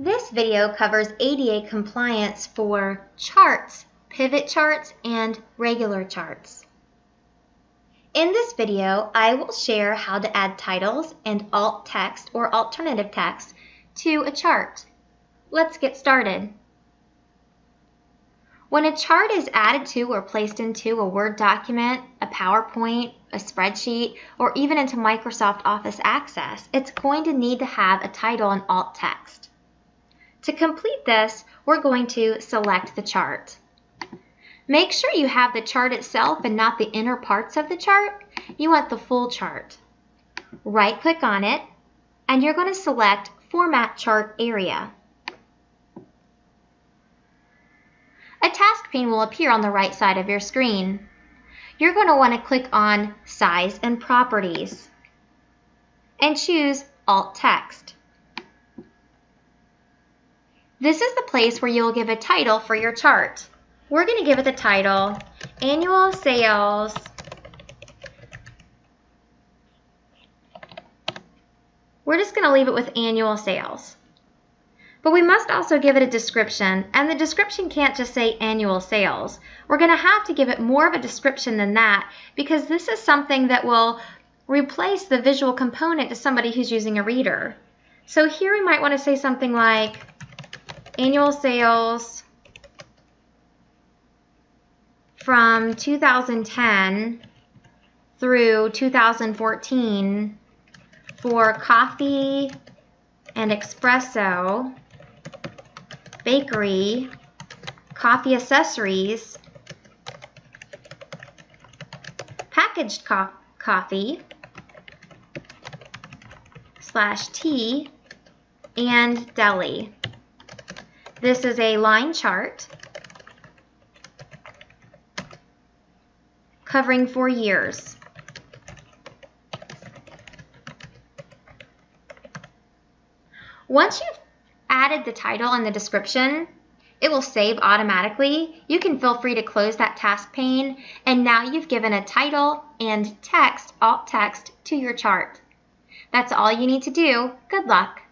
This video covers ADA compliance for charts, pivot charts, and regular charts. In this video, I will share how to add titles and alt text or alternative text to a chart. Let's get started. When a chart is added to or placed into a Word document, a PowerPoint, a spreadsheet, or even into Microsoft Office Access, it's going to need to have a title and alt text. To complete this, we're going to select the chart. Make sure you have the chart itself and not the inner parts of the chart. You want the full chart. Right-click on it, and you're going to select Format Chart Area. a task pane will appear on the right side of your screen. You're going to want to click on Size and Properties and choose Alt Text. This is the place where you'll give a title for your chart. We're going to give it the title Annual Sales We're just going to leave it with annual sales. But we must also give it a description, and the description can't just say annual sales. We're going to have to give it more of a description than that because this is something that will replace the visual component to somebody who's using a reader. So here we might want to say something like annual sales from 2010 through 2014 for coffee and espresso bakery, coffee accessories, packaged co coffee, slash tea, and deli. This is a line chart covering four years. Once you've added the title and the description, it will save automatically. You can feel free to close that task pane and now you've given a title and text, alt text, to your chart. That's all you need to do. Good luck.